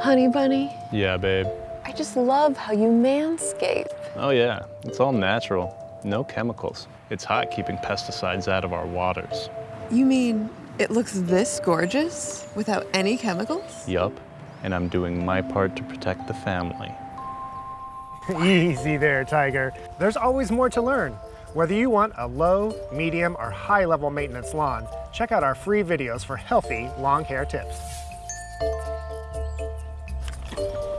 Honey bunny, Yeah, babe. I just love how you manscape. Oh yeah, it's all natural. No chemicals. It's hot keeping pesticides out of our waters. You mean it looks this gorgeous without any chemicals? Yup. And I'm doing my part to protect the family. Easy there, Tiger. There's always more to learn. Whether you want a low, medium, or high level maintenance lawn, check out our free videos for healthy long hair tips you